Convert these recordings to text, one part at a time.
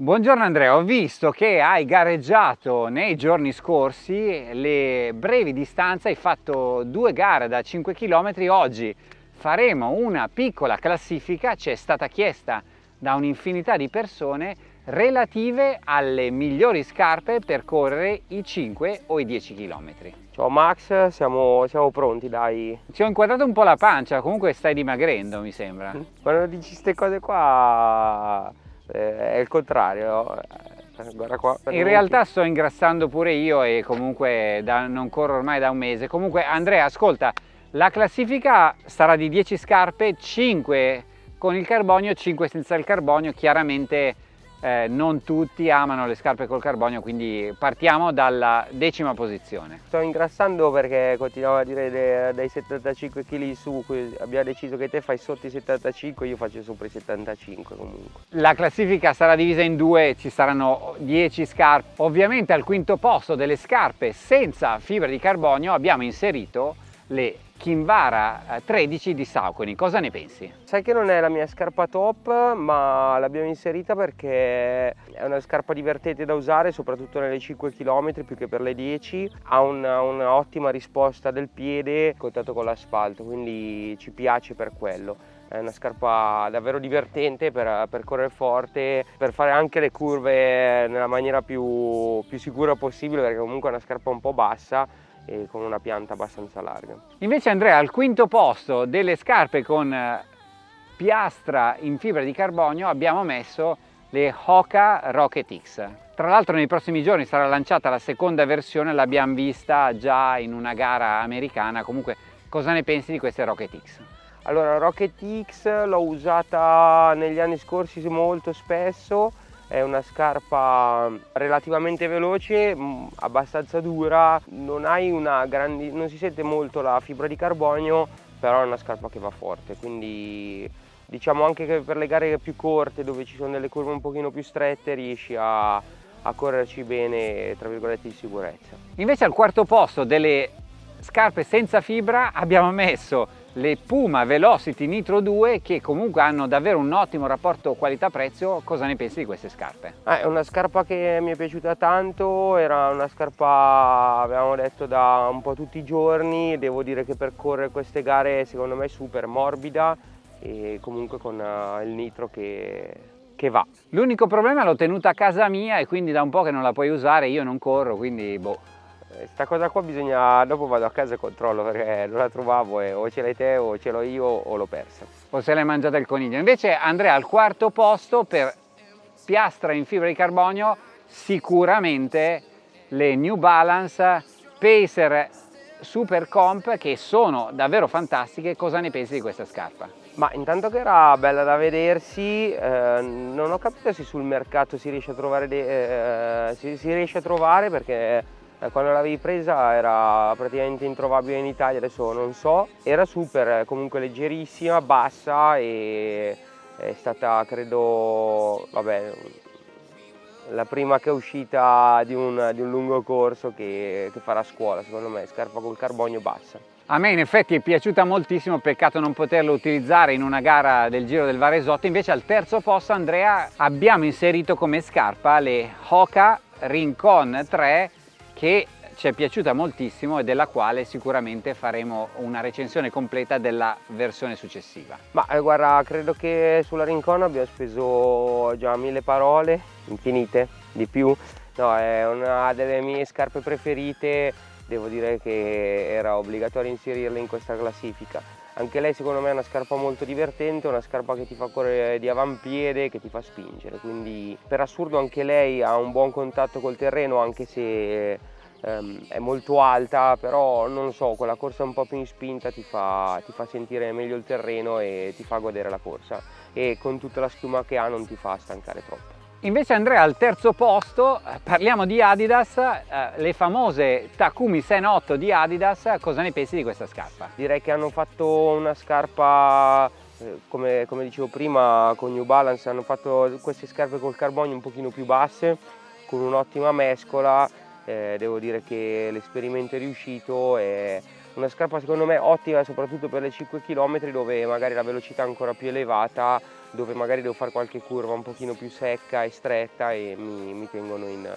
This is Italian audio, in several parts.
Buongiorno Andrea, ho visto che hai gareggiato nei giorni scorsi le brevi distanze, hai fatto due gare da 5 km, oggi faremo una piccola classifica, ci è stata chiesta da un'infinità di persone relative alle migliori scarpe per correre i 5 o i 10 km. Ciao Max, siamo, siamo pronti dai. Ti ho inquadrato un po' la pancia, comunque stai dimagrendo mi sembra. Quando dici queste cose qua è il contrario. Eh, guarda qua. In realtà sto ingrassando pure io e comunque da, non corro ormai da un mese. Comunque Andrea, ascolta, la classifica sarà di 10 scarpe, 5 con il carbonio, 5 senza il carbonio, chiaramente eh, non tutti amano le scarpe col carbonio quindi partiamo dalla decima posizione. Sto ingrassando perché continuavo a dire dai 75 kg su abbiamo deciso che te fai sotto i 75 io faccio sopra i 75 comunque. La classifica sarà divisa in due ci saranno 10 scarpe. Ovviamente al quinto posto delle scarpe senza fibra di carbonio abbiamo inserito le Kinvara 13 eh, di Saucony, cosa ne pensi? Sai che non è la mia scarpa top ma l'abbiamo inserita perché è una scarpa divertente da usare soprattutto nelle 5 km più che per le 10 ha un'ottima risposta del piede contatto con l'asfalto quindi ci piace per quello. È una scarpa davvero divertente per, per, correre forte, per fare anche le curve nella maniera più, più sicura possibile perché comunque è una scarpa un po' bassa e con una pianta abbastanza larga. Invece Andrea al quinto posto delle scarpe con eh, piastra in fibra di carbonio abbiamo messo le Hoka Rocket X. Tra l'altro nei prossimi giorni sarà lanciata la seconda versione, l'abbiamo vista già in una gara americana, comunque cosa ne pensi di queste Rocket X? Allora Rocket X l'ho usata negli anni scorsi molto spesso, è una scarpa relativamente veloce, mm, abbastanza dura, non, grandi, non si sente molto la fibra di carbonio, però è una scarpa che va forte, quindi diciamo anche che per le gare più corte dove ci sono delle curve un pochino più strette riesci a, a correrci bene tra virgolette di sicurezza. Invece al quarto posto delle scarpe senza fibra abbiamo messo le Puma Velocity Nitro 2 che comunque hanno davvero un ottimo rapporto qualità-prezzo, cosa ne pensi di queste scarpe? Eh, è una scarpa che mi è piaciuta tanto, era una scarpa abbiamo detto da un po' tutti i giorni, devo dire che per correre queste gare secondo me è super morbida e comunque con uh, il nitro che, che va. L'unico problema l'ho tenuta a casa mia e quindi da un po' che non la puoi usare, io non corro, quindi boh questa cosa qua bisogna, dopo vado a casa e controllo perché non la trovavo e o ce l'hai te o ce l'ho io o l'ho persa. O se l'hai mangiata il coniglio. Invece Andrea al quarto posto per piastra in fibra di carbonio sicuramente le New Balance Pacer Super Comp che sono davvero fantastiche. Cosa ne pensi di questa scarpa? Ma intanto che era bella da vedersi, eh, non ho capito se sul mercato si riesce a trovare, eh, si, si riesce a trovare perché eh, quando l'avevi presa era praticamente introvabile in Italia, adesso non so, era super, comunque leggerissima, bassa e è stata credo, vabbè, la prima che è uscita di un, di un lungo corso che, che farà scuola, secondo me, scarpa col carbonio bassa. A me in effetti è piaciuta moltissimo, peccato non poterlo utilizzare in una gara del Giro del Varesotto, invece al terzo posto Andrea abbiamo inserito come scarpa le Hoka Rincon 3 che ci è piaciuta moltissimo e della quale sicuramente faremo una recensione completa della versione successiva. Ma eh, guarda, credo che sulla Rincon abbiamo speso già mille parole, infinite, di più. No, è una delle mie scarpe preferite, devo dire che era obbligatorio inserirla in questa classifica. Anche lei secondo me è una scarpa molto divertente, una scarpa che ti fa correre di avampiede, che ti fa spingere, quindi per assurdo anche lei ha un buon contatto col terreno anche se ehm, è molto alta, però non so, quella corsa un po' più in spinta ti fa, ti fa sentire meglio il terreno e ti fa godere la corsa e con tutta la schiuma che ha non ti fa stancare troppo. Invece Andrea al terzo posto, eh, parliamo di Adidas, eh, le famose Takumi Sen 8 di Adidas, cosa ne pensi di questa scarpa? Direi che hanno fatto una scarpa, eh, come, come, dicevo prima con New Balance, hanno fatto queste scarpe col carbonio un pochino più basse, con un'ottima mescola, eh, devo dire che l'esperimento è riuscito, è una scarpa secondo me ottima soprattutto per le 5 km dove magari la velocità è ancora più elevata dove magari devo fare qualche curva un pochino più secca e stretta e mi, mi tengono in,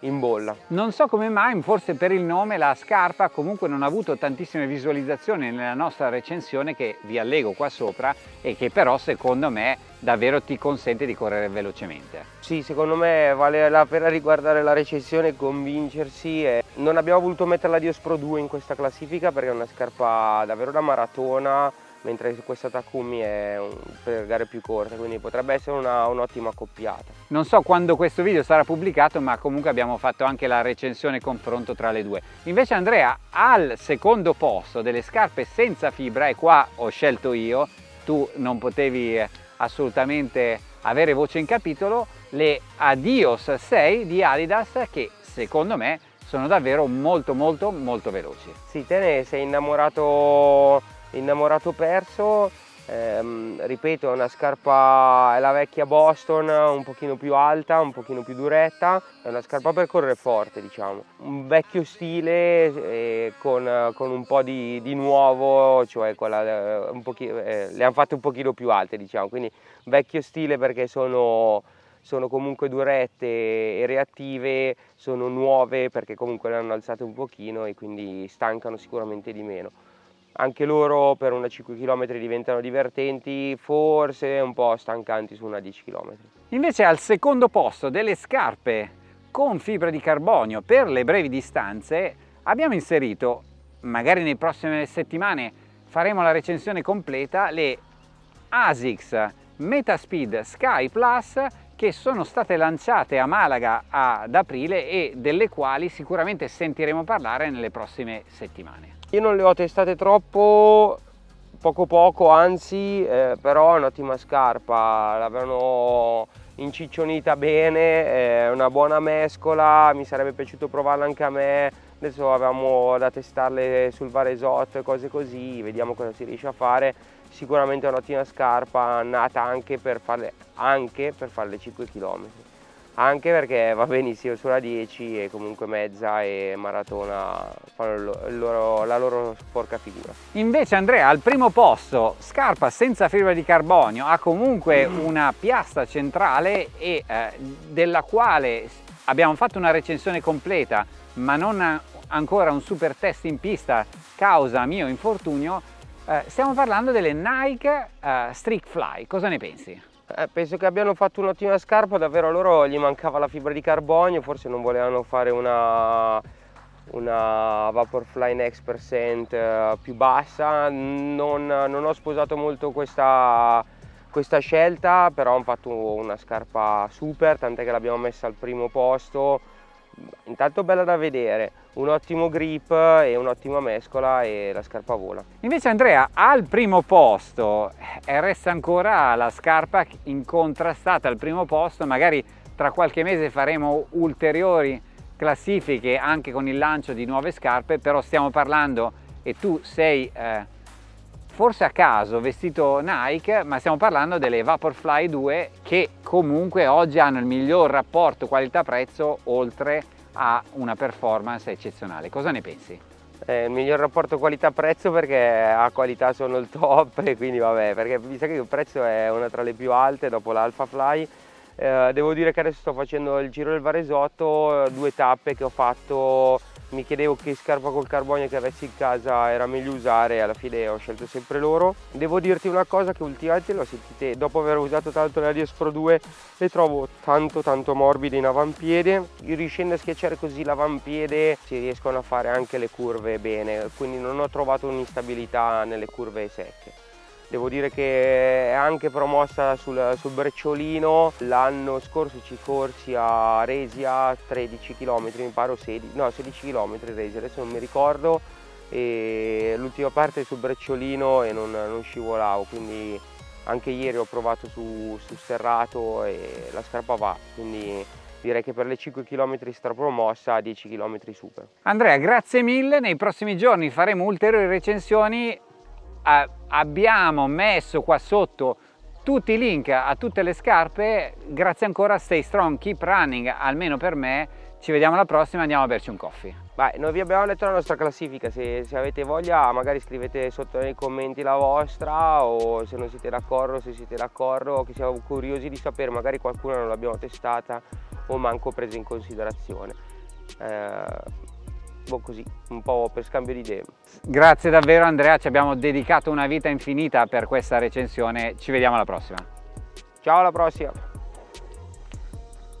in bolla. Non so come mai, forse per il nome, la scarpa comunque non ha avuto tantissime visualizzazioni nella nostra recensione che vi allego qua sopra e che però secondo me davvero ti consente di correre velocemente. Sì, secondo me vale la pena riguardare la recensione e convincersi. E non abbiamo voluto mettere la Dios Pro 2 in questa classifica perché è una scarpa davvero da maratona mentre questa Takumi è un, per gare più corte, quindi potrebbe essere un'ottima un accoppiata. Non so quando questo video sarà pubblicato, ma comunque abbiamo fatto anche la recensione confronto tra le due. Invece Andrea, al secondo posto delle scarpe senza fibra, e qua ho scelto io, tu non potevi eh, assolutamente avere voce in capitolo, le Adios 6 di Adidas che secondo me sono davvero molto molto molto veloci. Sì, te ne sei innamorato innamorato perso ehm, ripeto è una scarpa è la vecchia Boston un pochino più alta un pochino più duretta è una scarpa per correre forte diciamo. Un vecchio stile eh, con, con, un po' di, di nuovo cioè quella, eh, eh, le hanno fatte un pochino più alte diciamo. Quindi vecchio stile perché sono sono comunque durette e reattive, sono nuove perché comunque le hanno alzate un pochino e quindi stancano sicuramente di meno anche loro per una 5 km diventano divertenti, forse un po' stancanti su una 10 km. Invece al secondo posto delle scarpe con fibra di carbonio per le brevi distanze abbiamo inserito, magari nelle prossime settimane faremo la recensione completa, le ASICS Metaspeed Sky Plus che sono state lanciate a Malaga ad aprile e delle quali sicuramente sentiremo parlare nelle prossime settimane. Io non le ho testate troppo, poco poco anzi, eh, però è un'ottima scarpa, l'avevano inciccionita bene, è una buona mescola, mi sarebbe piaciuto provarla anche a me, adesso avevamo da testarle sul Varesotto e cose così, vediamo cosa si riesce a fare, sicuramente è un'ottima scarpa, nata anche per farle, anche per fare le 5 km anche perché va benissimo sulla 10 e comunque mezza e maratona fanno loro, la loro sporca figura. Invece Andrea al primo posto, scarpa senza fibra di carbonio, ha comunque una piastra centrale e eh, della quale abbiamo fatto una recensione completa ma non ancora un super test in pista causa mio infortunio, eh, stiamo parlando delle Nike eh, Streak Fly, cosa ne pensi? Eh, penso che abbiano fatto un'ottima scarpa, davvero a loro gli mancava la fibra di carbonio, forse non volevano fare una, una Vaporfly Next Percent eh, più bassa, non, non ho sposato molto questa, questa scelta, però hanno fatto una scarpa super, tant'è che l'abbiamo messa al primo posto, intanto bella da vedere, un ottimo grip e un'ottima mescola e la scarpa vola. Invece Andrea al primo posto eh, resta ancora la scarpa incontrastata al primo posto, magari tra qualche mese faremo ulteriori classifiche anche con il lancio di nuove scarpe, però stiamo parlando e tu sei eh, forse a caso vestito Nike, ma stiamo parlando delle Vaporfly 2 che comunque oggi hanno il miglior rapporto qualità-prezzo oltre a una performance eccezionale. Cosa ne pensi? Eh, il miglior rapporto qualità-prezzo perché a qualità sono il top e quindi vabbè, perché mi sa che il prezzo è una tra le più alte dopo l'Alpha Fly. Eh, devo dire che adesso sto facendo il giro del Varesotto, due tappe che ho fatto mi chiedevo che scarpa col carbonio che avessi in casa era meglio usare alla fine ho scelto sempre loro. Devo dirti una cosa che ultimamente l'ho sentite, dopo aver usato tanto la Dios Pro 2 le trovo tanto tanto morbide in avampiede, riuscendo a schiacciare così l'avampiede si riescono a fare anche le curve bene, quindi non ho trovato un'instabilità nelle curve secche. Devo dire che è anche promossa sul, sul brecciolino, l'anno scorso ci corsi a Resia 13 km, mi pare 16, no 16 km Resia, adesso non mi ricordo. E l'ultima parte sul brecciolino e non, non, scivolavo, quindi anche ieri ho provato su, su serrato e la scarpa va, quindi direi che per le 5 km strapromossa a 10 km super. Andrea grazie mille, nei prossimi giorni faremo ulteriori recensioni abbiamo messo qua sotto tutti i link a tutte le scarpe, grazie ancora, stay strong, keep running, almeno per me, ci vediamo alla prossima, andiamo a berci un coffee. Beh, noi vi abbiamo letto la nostra classifica, se, se, avete voglia magari scrivete sotto nei commenti la vostra o se non siete d'accordo, se siete d'accordo, che siamo curiosi di sapere, magari qualcuna non l'abbiamo testata o manco presa in considerazione. Eh, boh, così, un po' per scambio di idee. Grazie davvero Andrea, ci abbiamo dedicato una vita infinita per questa recensione, ci vediamo alla prossima. Ciao alla prossima!